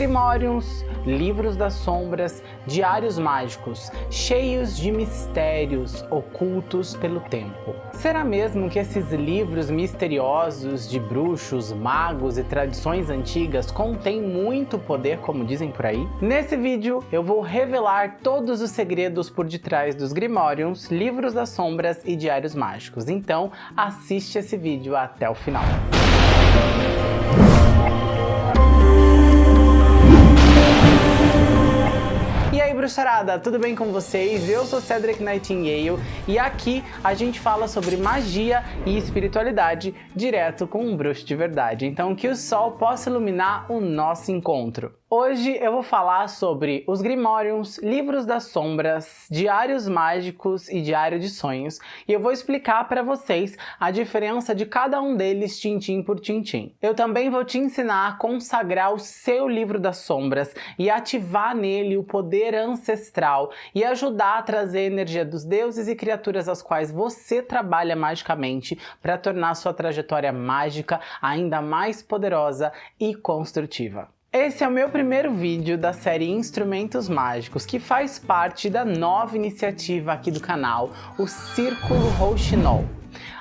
Grimórios, Livros das Sombras, Diários Mágicos, cheios de mistérios ocultos pelo tempo. Será mesmo que esses livros misteriosos de bruxos, magos e tradições antigas contêm muito poder, como dizem por aí? Nesse vídeo eu vou revelar todos os segredos por detrás dos Grimórios, Livros das Sombras e Diários Mágicos, então assiste esse vídeo até o final. Bruxarada, tudo bem com vocês? Eu sou Cedric Nightingale e aqui a gente fala sobre magia e espiritualidade direto com um bruxo de verdade. Então que o sol possa iluminar o nosso encontro. Hoje eu vou falar sobre os Grimórios, Livros das Sombras, Diários Mágicos e Diário de Sonhos e eu vou explicar para vocês a diferença de cada um deles tintim por tintim. Eu também vou te ensinar a consagrar o seu Livro das Sombras e ativar nele o poder ancestral e ajudar a trazer a energia dos deuses e criaturas às quais você trabalha magicamente para tornar sua trajetória mágica ainda mais poderosa e construtiva. Esse é o meu primeiro vídeo da série Instrumentos Mágicos, que faz parte da nova iniciativa aqui do canal, o Círculo Rouxinol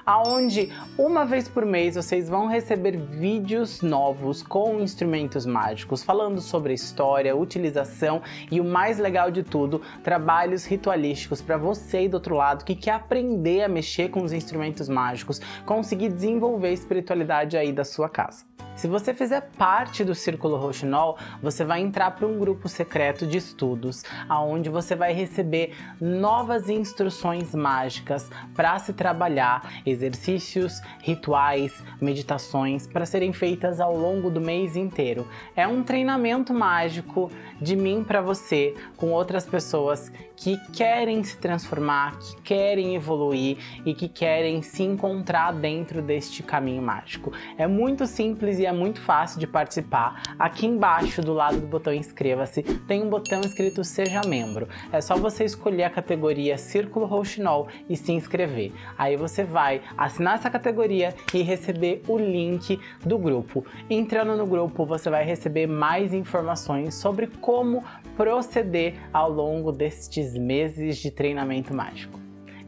aonde uma vez por mês vocês vão receber vídeos novos com instrumentos mágicos, falando sobre história, utilização e o mais legal de tudo, trabalhos ritualísticos para você do outro lado que quer aprender a mexer com os instrumentos mágicos, conseguir desenvolver a espiritualidade aí da sua casa. Se você fizer parte do Círculo Roxinol, você vai entrar para um grupo secreto de estudos, aonde você vai receber novas instruções mágicas para se trabalhar, exercícios, rituais, meditações para serem feitas ao longo do mês inteiro. É um treinamento mágico de mim para você, com outras pessoas que querem se transformar, que querem evoluir e que querem se encontrar dentro deste caminho mágico. É muito simples e é muito fácil de participar. Aqui embaixo, do lado do botão inscreva-se, tem um botão escrito seja membro. É só você escolher a categoria Círculo Rouxinol e se inscrever. Aí você vai assinar essa categoria e receber o link do grupo. Entrando no grupo, você vai receber mais informações sobre como proceder ao longo destes meses de treinamento mágico.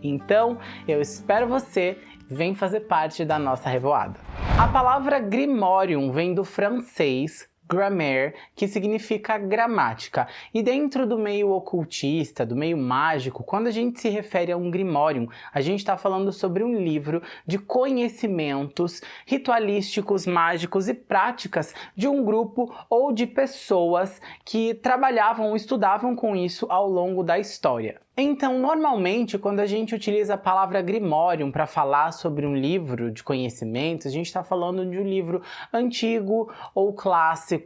Então, eu espero você vem fazer parte da nossa revoada. A palavra Grimorium vem do francês grammaire, que significa gramática. E dentro do meio ocultista, do meio mágico, quando a gente se refere a um grimórium, a gente está falando sobre um livro de conhecimentos ritualísticos, mágicos e práticas de um grupo ou de pessoas que trabalhavam ou estudavam com isso ao longo da história. Então, normalmente, quando a gente utiliza a palavra grimórium para falar sobre um livro de conhecimentos, a gente está falando de um livro antigo ou clássico,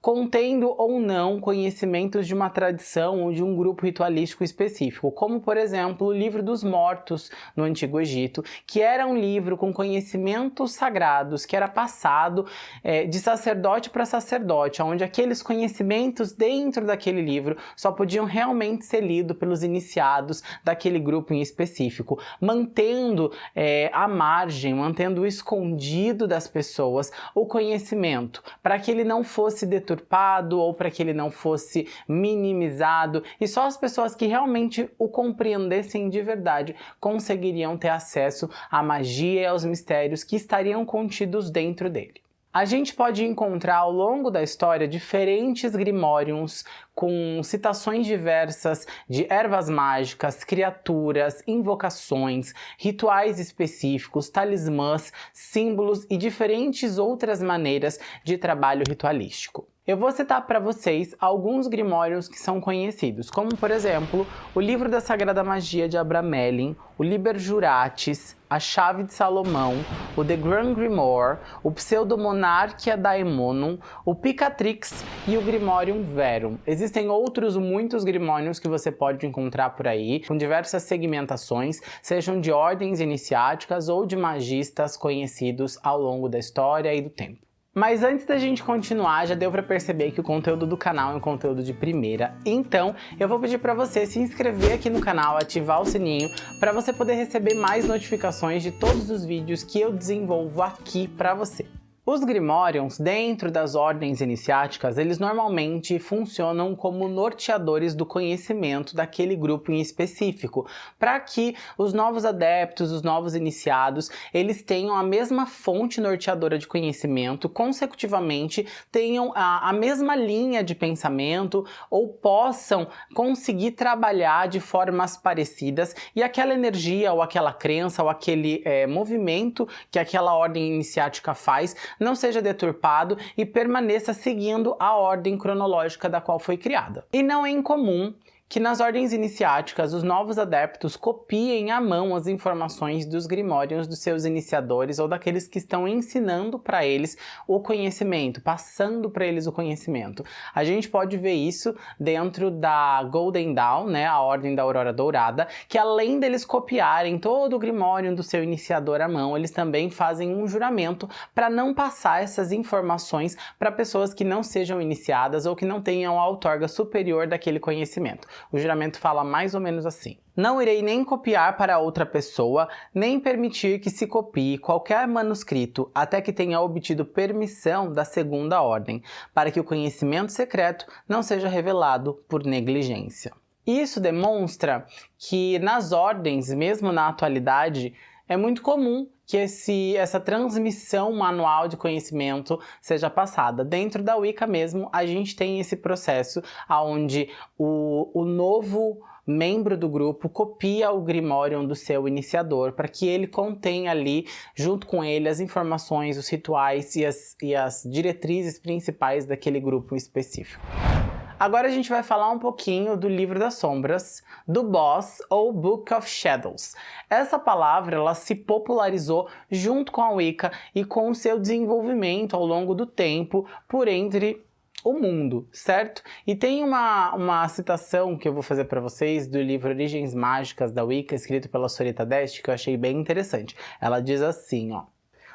contendo ou não conhecimentos de uma tradição ou de um grupo ritualístico específico, como, por exemplo, o Livro dos Mortos no Antigo Egito, que era um livro com conhecimentos sagrados, que era passado é, de sacerdote para sacerdote, onde aqueles conhecimentos dentro daquele livro só podiam realmente ser lidos pelos iniciados daquele grupo em específico, mantendo é, a margem, mantendo escondido das pessoas o conhecimento, para que ele não fosse deturpado ou para que ele não fosse minimizado e só as pessoas que realmente o compreendessem de verdade conseguiriam ter acesso à magia e aos mistérios que estariam contidos dentro dele. A gente pode encontrar ao longo da história diferentes grimóriums com citações diversas de ervas mágicas, criaturas, invocações, rituais específicos, talismãs, símbolos e diferentes outras maneiras de trabalho ritualístico. Eu vou citar para vocês alguns grimórios que são conhecidos, como por exemplo, o Livro da Sagrada Magia de Abramelin, o Liber Juratis, a Chave de Salomão, o The Grand Grimoire, o Pseudomonarchia Daemonum, o Picatrix e o Grimorium Verum. Existem outros muitos grimórios que você pode encontrar por aí, com diversas segmentações, sejam de ordens iniciáticas ou de magistas conhecidos ao longo da história e do tempo. Mas antes da gente continuar, já deu para perceber que o conteúdo do canal é um conteúdo de primeira, então eu vou pedir para você se inscrever aqui no canal, ativar o sininho, para você poder receber mais notificações de todos os vídeos que eu desenvolvo aqui para você. Os Grimorions, dentro das ordens iniciáticas, eles normalmente funcionam como norteadores do conhecimento daquele grupo em específico, para que os novos adeptos, os novos iniciados, eles tenham a mesma fonte norteadora de conhecimento, consecutivamente tenham a, a mesma linha de pensamento ou possam conseguir trabalhar de formas parecidas e aquela energia ou aquela crença ou aquele é, movimento que aquela ordem iniciática faz não seja deturpado e permaneça seguindo a ordem cronológica da qual foi criada. E não é incomum que nas ordens iniciáticas os novos adeptos copiem à mão as informações dos grimórios dos seus iniciadores ou daqueles que estão ensinando para eles o conhecimento, passando para eles o conhecimento. A gente pode ver isso dentro da Golden Dawn, né, a Ordem da Aurora Dourada, que além deles copiarem todo o grimório do seu iniciador à mão, eles também fazem um juramento para não passar essas informações para pessoas que não sejam iniciadas ou que não tenham a outorga superior daquele conhecimento. O juramento fala mais ou menos assim. Não irei nem copiar para outra pessoa, nem permitir que se copie qualquer manuscrito até que tenha obtido permissão da segunda ordem, para que o conhecimento secreto não seja revelado por negligência. Isso demonstra que nas ordens, mesmo na atualidade, é muito comum que esse, essa transmissão manual de conhecimento seja passada. Dentro da Wicca mesmo, a gente tem esse processo onde o, o novo membro do grupo copia o Grimorion do seu iniciador para que ele contenha ali, junto com ele, as informações, os rituais e as, e as diretrizes principais daquele grupo específico. Agora a gente vai falar um pouquinho do Livro das Sombras, do Boss ou Book of Shadows. Essa palavra ela se popularizou junto com a Wicca e com o seu desenvolvimento ao longo do tempo por entre o mundo, certo? E tem uma, uma citação que eu vou fazer para vocês do livro Origens Mágicas da Wicca, escrito pela Sorita Dest, que eu achei bem interessante. Ela diz assim, ó.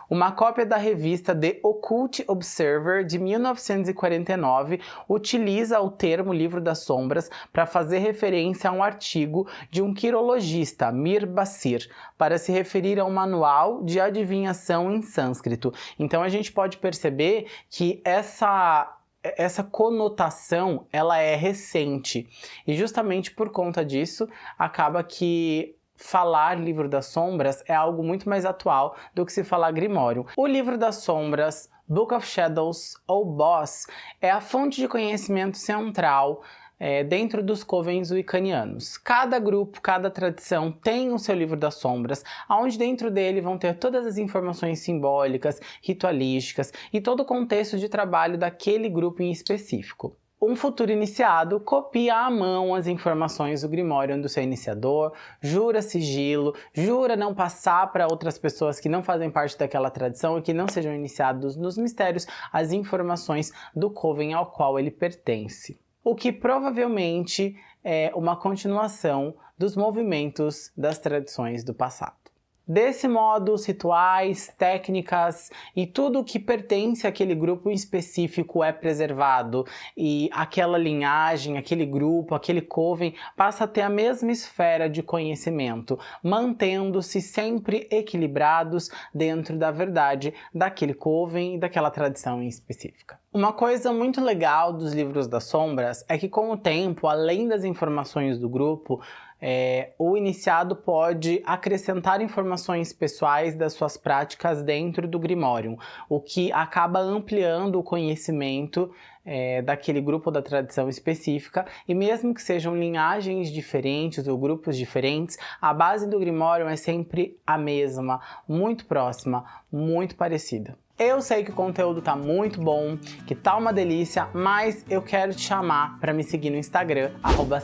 Uma cópia da revista The Occult Observer de 1949 utiliza o termo Livro das Sombras para fazer referência a um artigo de um quirologista, Mir Basir, para se referir a um manual de adivinhação em sânscrito. Então a gente pode perceber que essa essa conotação ela é recente e justamente por conta disso acaba que falar Livro das Sombras é algo muito mais atual do que se falar Grimório. O Livro das Sombras, Book of Shadows ou Boss é a fonte de conhecimento central é, dentro dos covens wiccanianos. Cada grupo, cada tradição tem o seu livro das sombras, onde dentro dele vão ter todas as informações simbólicas, ritualísticas e todo o contexto de trabalho daquele grupo em específico um futuro iniciado copia à mão as informações do Grimório do seu iniciador, jura sigilo, jura não passar para outras pessoas que não fazem parte daquela tradição e que não sejam iniciados nos mistérios as informações do coven ao qual ele pertence. O que provavelmente é uma continuação dos movimentos das tradições do passado. Desse modo, rituais, técnicas e tudo que pertence àquele grupo específico é preservado e aquela linhagem, aquele grupo, aquele coven passa a ter a mesma esfera de conhecimento, mantendo-se sempre equilibrados dentro da verdade daquele coven e daquela tradição em específica. Uma coisa muito legal dos livros das sombras é que com o tempo, além das informações do grupo, é, o iniciado pode acrescentar informações pessoais das suas práticas dentro do Grimório, o que acaba ampliando o conhecimento é, daquele grupo da tradição específica, e mesmo que sejam linhagens diferentes ou grupos diferentes, a base do Grimório é sempre a mesma, muito próxima, muito parecida. Eu sei que o conteúdo tá muito bom, que tá uma delícia, mas eu quero te chamar para me seguir no Instagram,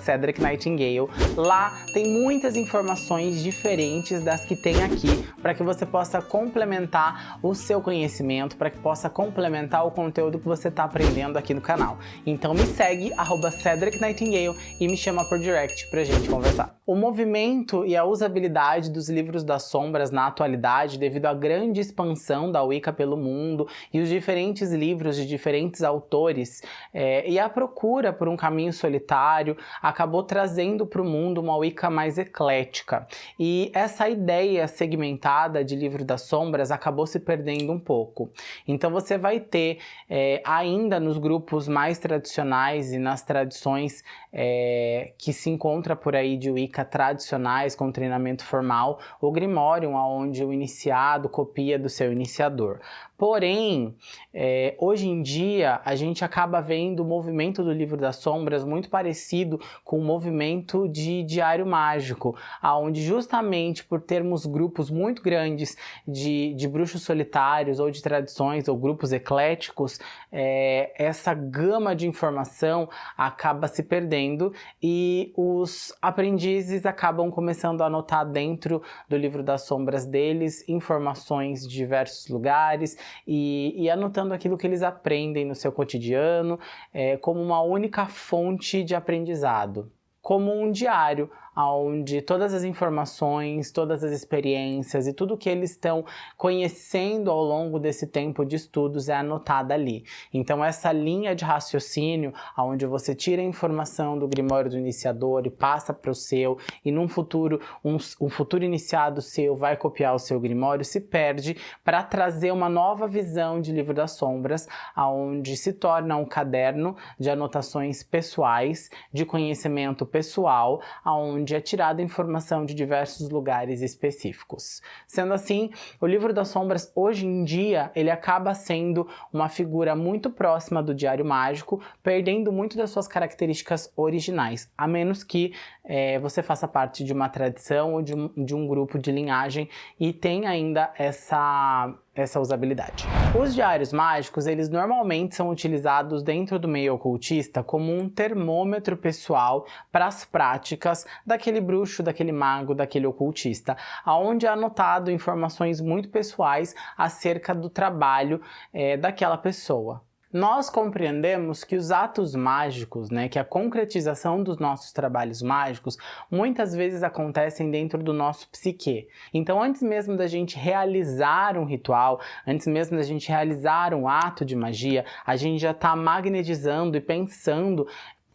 @cedricnightingale. Lá tem muitas informações diferentes das que tem aqui, para que você possa complementar o seu conhecimento, para que possa complementar o conteúdo que você tá aprendendo aqui no canal. Então me segue, @cedricnightingale e me chama por direct pra gente conversar. O movimento e a usabilidade dos livros das sombras na atualidade, devido à grande expansão da Wicca pelo mundo e os diferentes livros de diferentes autores é, e a procura por um caminho solitário acabou trazendo para o mundo uma Wicca mais eclética. E essa ideia segmentada de Livro das Sombras acabou se perdendo um pouco. Então você vai ter é, ainda nos grupos mais tradicionais e nas tradições é, que se encontra por aí de Wicca tradicionais com treinamento formal, o Grimorium, onde o iniciado copia do seu iniciador. Porém, é, hoje em dia a gente acaba vendo o movimento do Livro das Sombras muito parecido com o movimento de Diário Mágico, aonde justamente por termos grupos muito grandes de, de bruxos solitários ou de tradições ou grupos ecléticos, é, essa gama de informação acaba se perdendo e os aprendizes acabam começando a anotar dentro do Livro das Sombras deles informações de diversos lugares e, e anotando aquilo que eles aprendem no seu cotidiano é, como uma única fonte de aprendizado, como um diário onde todas as informações, todas as experiências e tudo que eles estão conhecendo ao longo desse tempo de estudos é anotada ali. Então essa linha de raciocínio, onde você tira a informação do Grimório do iniciador e passa para o seu, e num futuro, um, um futuro iniciado seu vai copiar o seu Grimório, se perde para trazer uma nova visão de Livro das Sombras, aonde se torna um caderno de anotações pessoais, de conhecimento pessoal, aonde onde é tirada informação de diversos lugares específicos. Sendo assim, o livro das sombras hoje em dia ele acaba sendo uma figura muito próxima do Diário Mágico, perdendo muito das suas características originais, a menos que é, você faça parte de uma tradição ou de um, de um grupo de linhagem e tenha ainda essa essa usabilidade. Os diários mágicos, eles normalmente são utilizados dentro do meio ocultista como um termômetro pessoal para as práticas daquele bruxo, daquele mago, daquele ocultista, aonde é anotado informações muito pessoais acerca do trabalho é, daquela pessoa. Nós compreendemos que os atos mágicos, né, que a concretização dos nossos trabalhos mágicos, muitas vezes acontecem dentro do nosso psique. Então, antes mesmo da gente realizar um ritual, antes mesmo da gente realizar um ato de magia, a gente já está magnetizando e pensando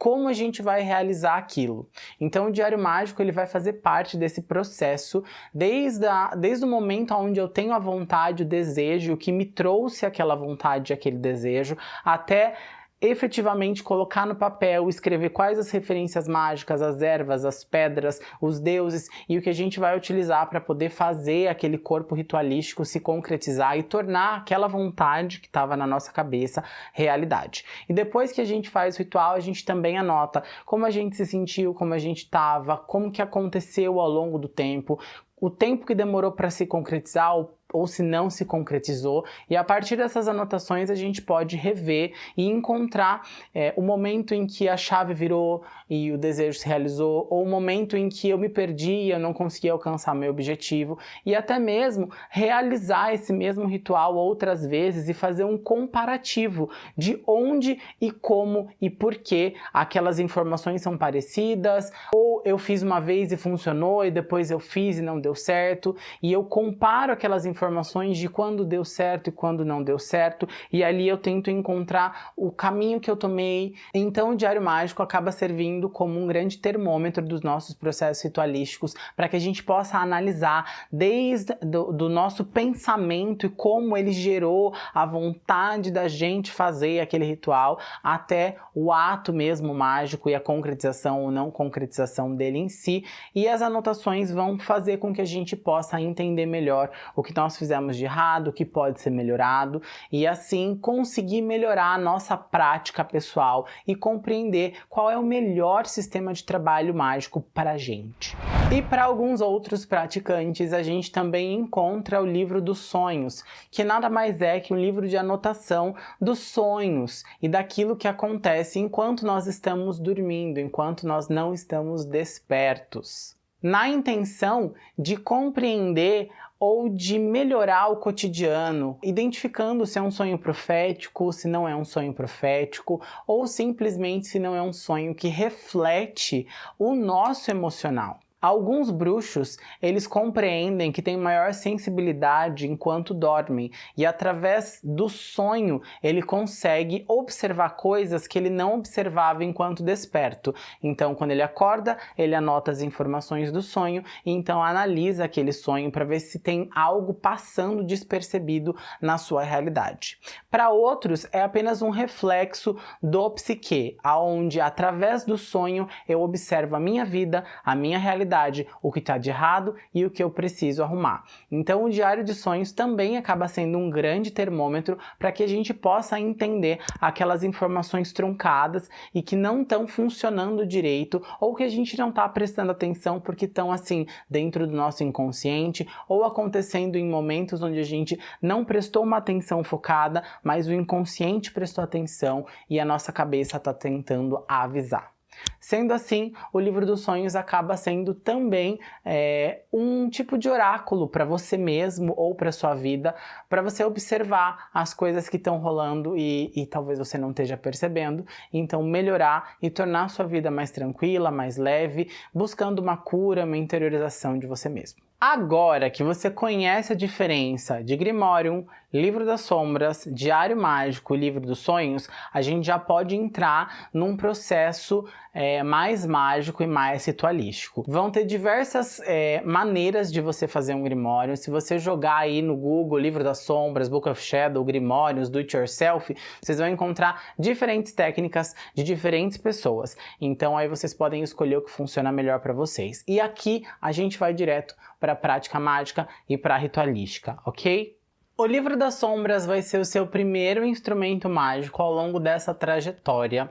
como a gente vai realizar aquilo. Então o Diário Mágico ele vai fazer parte desse processo desde, a, desde o momento onde eu tenho a vontade, o desejo, o que me trouxe aquela vontade, aquele desejo, até efetivamente colocar no papel, escrever quais as referências mágicas, as ervas, as pedras, os deuses e o que a gente vai utilizar para poder fazer aquele corpo ritualístico se concretizar e tornar aquela vontade que estava na nossa cabeça realidade. E depois que a gente faz o ritual, a gente também anota como a gente se sentiu, como a gente estava, como que aconteceu ao longo do tempo, o tempo que demorou para se concretizar, ou se não se concretizou, e a partir dessas anotações a gente pode rever e encontrar é, o momento em que a chave virou e o desejo se realizou, ou o momento em que eu me perdi e eu não consegui alcançar meu objetivo, e até mesmo realizar esse mesmo ritual outras vezes e fazer um comparativo de onde e como e por que aquelas informações são parecidas, ou eu fiz uma vez e funcionou e depois eu fiz e não deu certo, e eu comparo aquelas informações de quando deu certo e quando não deu certo, e ali eu tento encontrar o caminho que eu tomei. Então o Diário Mágico acaba servindo como um grande termômetro dos nossos processos ritualísticos para que a gente possa analisar desde do, do nosso pensamento e como ele gerou a vontade da gente fazer aquele ritual até o ato mesmo mágico e a concretização ou não concretização dele em si. E as anotações vão fazer com que a gente possa entender melhor o que nós fizemos de errado, o que pode ser melhorado e assim conseguir melhorar a nossa prática pessoal e compreender qual é o melhor sistema de trabalho mágico para a gente. E para alguns outros praticantes, a gente também encontra o livro dos sonhos, que nada mais é que um livro de anotação dos sonhos e daquilo que acontece enquanto nós estamos dormindo, enquanto nós não estamos despertos na intenção de compreender ou de melhorar o cotidiano, identificando se é um sonho profético, se não é um sonho profético, ou simplesmente se não é um sonho que reflete o nosso emocional. Alguns bruxos, eles compreendem que têm maior sensibilidade enquanto dormem e através do sonho ele consegue observar coisas que ele não observava enquanto desperto. Então, quando ele acorda, ele anota as informações do sonho e então analisa aquele sonho para ver se tem algo passando despercebido na sua realidade. Para outros, é apenas um reflexo do psique, aonde através do sonho eu observo a minha vida, a minha realidade verdade, o que está de errado e o que eu preciso arrumar. Então o diário de sonhos também acaba sendo um grande termômetro para que a gente possa entender aquelas informações truncadas e que não estão funcionando direito ou que a gente não está prestando atenção porque estão assim dentro do nosso inconsciente ou acontecendo em momentos onde a gente não prestou uma atenção focada, mas o inconsciente prestou atenção e a nossa cabeça está tentando avisar. Sendo assim, o livro dos sonhos acaba sendo também é, um tipo de oráculo para você mesmo ou para sua vida, para você observar as coisas que estão rolando e, e talvez você não esteja percebendo, então melhorar e tornar sua vida mais tranquila, mais leve, buscando uma cura, uma interiorização de você mesmo. Agora que você conhece a diferença de Grimorium, Livro das Sombras, Diário Mágico e Livro dos Sonhos, a gente já pode entrar num processo é, mais mágico e mais ritualístico. Vão ter diversas é, maneiras de você fazer um Grimório. Se você jogar aí no Google Livro das Sombras, Book of Shadow, Grimórios, Do It Yourself, vocês vão encontrar diferentes técnicas de diferentes pessoas. Então aí vocês podem escolher o que funciona melhor para vocês. E aqui a gente vai direto para a prática mágica e para a ritualística, ok? O livro das sombras vai ser o seu primeiro instrumento mágico ao longo dessa trajetória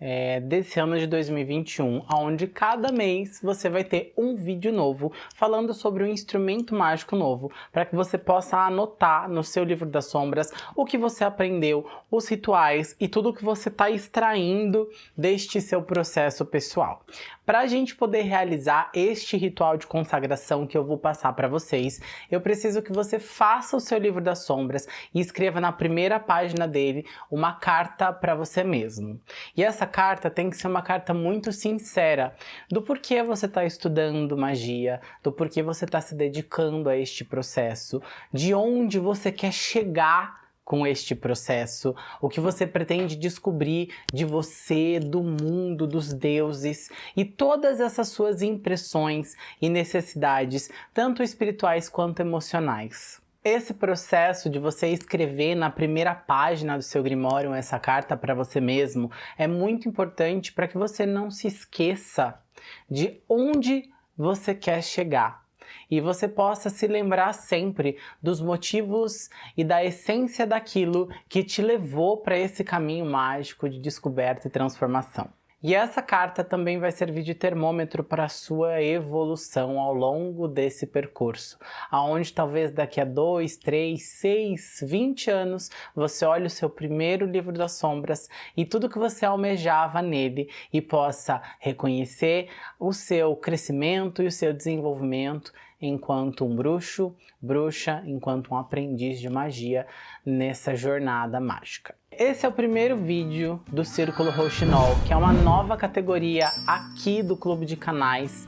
é, desse ano de 2021, onde cada mês você vai ter um vídeo novo falando sobre um instrumento mágico novo, para que você possa anotar no seu livro das sombras o que você aprendeu, os rituais e tudo que você está extraindo deste seu processo pessoal. Para a gente poder realizar este ritual de consagração que eu vou passar para vocês, eu preciso que você faça o seu livro das sombras e escreva na primeira página dele uma carta para você mesmo. E essa carta tem que ser uma carta muito sincera do porquê você está estudando magia, do porquê você está se dedicando a este processo, de onde você quer chegar com este processo, o que você pretende descobrir de você, do mundo, dos deuses e todas essas suas impressões e necessidades, tanto espirituais quanto emocionais. Esse processo de você escrever na primeira página do seu Grimório essa carta para você mesmo é muito importante para que você não se esqueça de onde você quer chegar e você possa se lembrar sempre dos motivos e da essência daquilo que te levou para esse caminho mágico de descoberta e transformação. E essa carta também vai servir de termômetro para a sua evolução ao longo desse percurso, aonde talvez daqui a 2, 3, 6, 20 anos você olhe o seu primeiro livro das sombras e tudo que você almejava nele e possa reconhecer o seu crescimento e o seu desenvolvimento enquanto um bruxo, bruxa, enquanto um aprendiz de magia nessa jornada mágica. Esse é o primeiro vídeo do Círculo Rouxinol, que é uma nova categoria aqui do Clube de Canais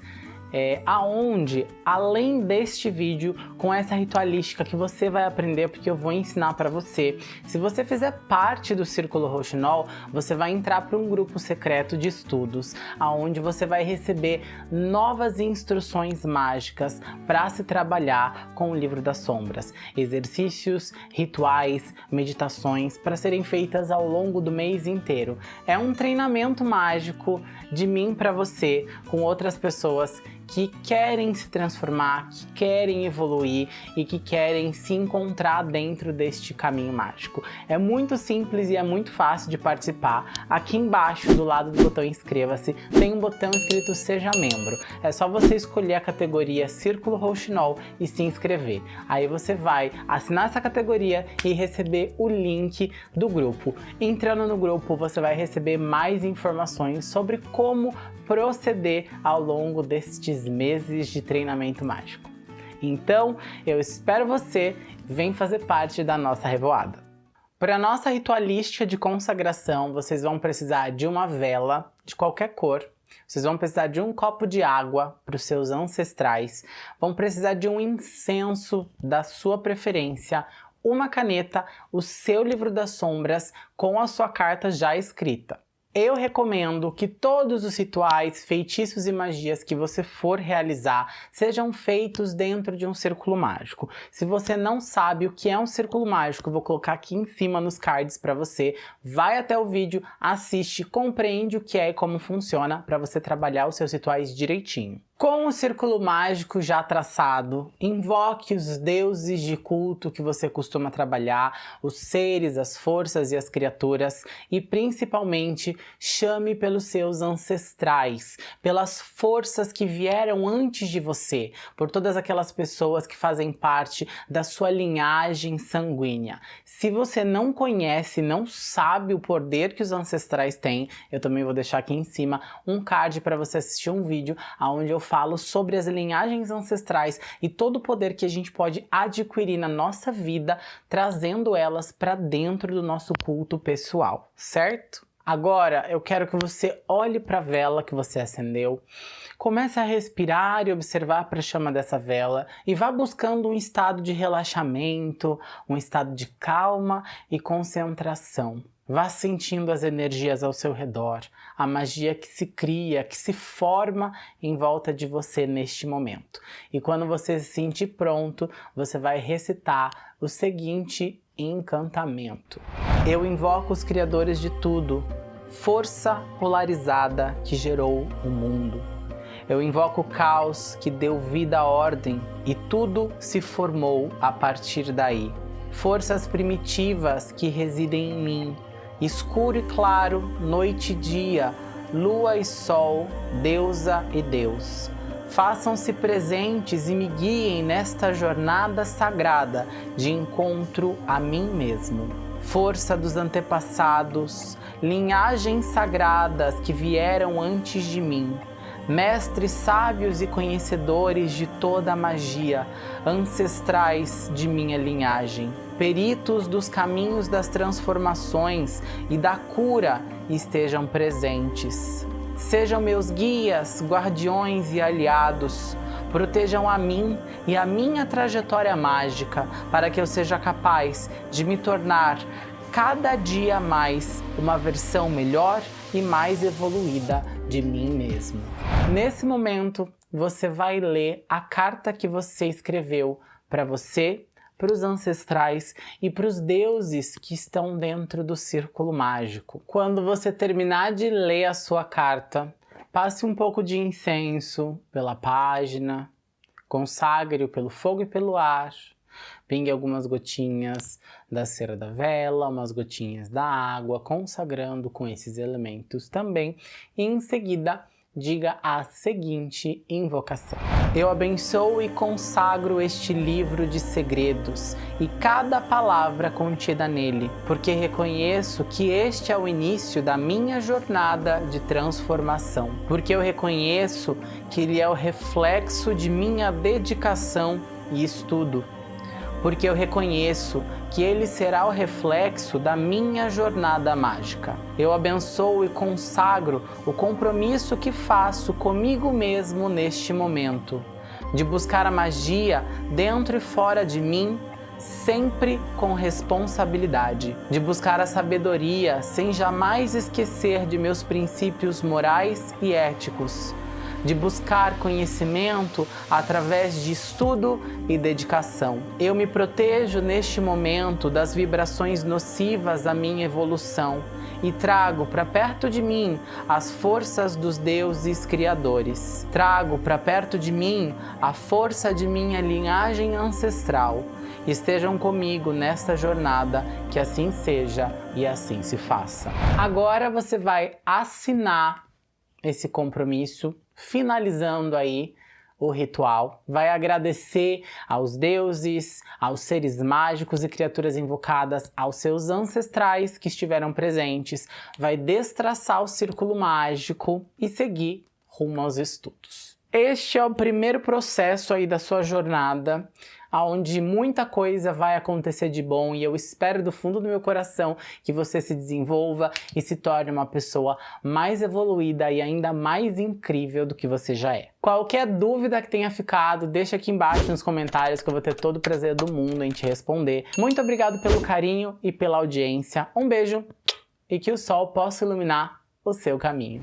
é, aonde, além deste vídeo, com essa ritualística que você vai aprender, porque eu vou ensinar para você, se você fizer parte do Círculo Rouxinol, você vai entrar para um grupo secreto de estudos, aonde você vai receber novas instruções mágicas para se trabalhar com o Livro das Sombras, exercícios, rituais, meditações para serem feitas ao longo do mês inteiro. É um treinamento mágico de mim para você, com outras pessoas que querem se transformar, que querem evoluir e que querem se encontrar dentro deste caminho mágico. É muito simples e é muito fácil de participar. Aqui embaixo, do lado do botão inscreva-se, tem um botão escrito seja membro. É só você escolher a categoria Círculo Rouxinol e se inscrever. Aí você vai assinar essa categoria e receber o link do grupo. Entrando no grupo, você vai receber mais informações sobre como proceder ao longo destes meses de treinamento mágico. Então, eu espero você, vem fazer parte da nossa revoada. Para nossa ritualística de consagração, vocês vão precisar de uma vela de qualquer cor, Vocês vão precisar de um copo de água para os seus ancestrais, vão precisar de um incenso da sua preferência, uma caneta, o seu livro das sombras com a sua carta já escrita. Eu recomendo que todos os rituais, feitiços e magias que você for realizar sejam feitos dentro de um círculo mágico. Se você não sabe o que é um círculo mágico, vou colocar aqui em cima nos cards para você. Vai até o vídeo, assiste, compreende o que é e como funciona para você trabalhar os seus rituais direitinho. Com o círculo mágico já traçado, invoque os deuses de culto que você costuma trabalhar, os seres, as forças e as criaturas, e principalmente chame pelos seus ancestrais, pelas forças que vieram antes de você, por todas aquelas pessoas que fazem parte da sua linhagem sanguínea. Se você não conhece, não sabe o poder que os ancestrais têm, eu também vou deixar aqui em cima um card para você assistir um vídeo onde eu falo sobre as linhagens ancestrais e todo o poder que a gente pode adquirir na nossa vida, trazendo elas para dentro do nosso culto pessoal, certo? Agora eu quero que você olhe para a vela que você acendeu, comece a respirar e observar para a chama dessa vela e vá buscando um estado de relaxamento, um estado de calma e concentração. Vá sentindo as energias ao seu redor, a magia que se cria, que se forma em volta de você neste momento. E quando você se sentir pronto, você vai recitar o seguinte encantamento. Eu invoco os criadores de tudo, força polarizada que gerou o mundo. Eu invoco o caos que deu vida à ordem e tudo se formou a partir daí. Forças primitivas que residem em mim, escuro e claro, noite e dia, lua e sol, deusa e Deus. Façam-se presentes e me guiem nesta jornada sagrada de encontro a mim mesmo. Força dos antepassados, linhagens sagradas que vieram antes de mim, mestres sábios e conhecedores de toda a magia, ancestrais de minha linhagem, peritos dos caminhos das transformações e da cura estejam presentes. Sejam meus guias, guardiões e aliados, protejam a mim e a minha trajetória mágica para que eu seja capaz de me tornar cada dia mais uma versão melhor e mais evoluída de mim mesmo. Nesse momento, você vai ler a carta que você escreveu para você, para os ancestrais e para os deuses que estão dentro do círculo mágico. Quando você terminar de ler a sua carta, passe um pouco de incenso pela página, consagre-o pelo fogo e pelo ar, Pingue algumas gotinhas da cera da vela, umas gotinhas da água, consagrando com esses elementos também. E em seguida, diga a seguinte invocação. Eu abençoo e consagro este livro de segredos e cada palavra contida nele, porque reconheço que este é o início da minha jornada de transformação, porque eu reconheço que ele é o reflexo de minha dedicação e estudo, porque eu reconheço que ele será o reflexo da minha jornada mágica. Eu abençoo e consagro o compromisso que faço comigo mesmo neste momento, de buscar a magia dentro e fora de mim, sempre com responsabilidade, de buscar a sabedoria sem jamais esquecer de meus princípios morais e éticos, de buscar conhecimento através de estudo e dedicação. Eu me protejo neste momento das vibrações nocivas à minha evolução e trago para perto de mim as forças dos deuses criadores. Trago para perto de mim a força de minha linhagem ancestral. Estejam comigo nesta jornada, que assim seja e assim se faça. Agora você vai assinar esse compromisso finalizando aí o ritual, vai agradecer aos deuses, aos seres mágicos e criaturas invocadas, aos seus ancestrais que estiveram presentes, vai destraçar o círculo mágico e seguir rumo aos estudos. Este é o primeiro processo aí da sua jornada onde muita coisa vai acontecer de bom e eu espero do fundo do meu coração que você se desenvolva e se torne uma pessoa mais evoluída e ainda mais incrível do que você já é. Qualquer dúvida que tenha ficado, deixa aqui embaixo nos comentários que eu vou ter todo o prazer do mundo em te responder. Muito obrigado pelo carinho e pela audiência. Um beijo e que o sol possa iluminar o seu caminho.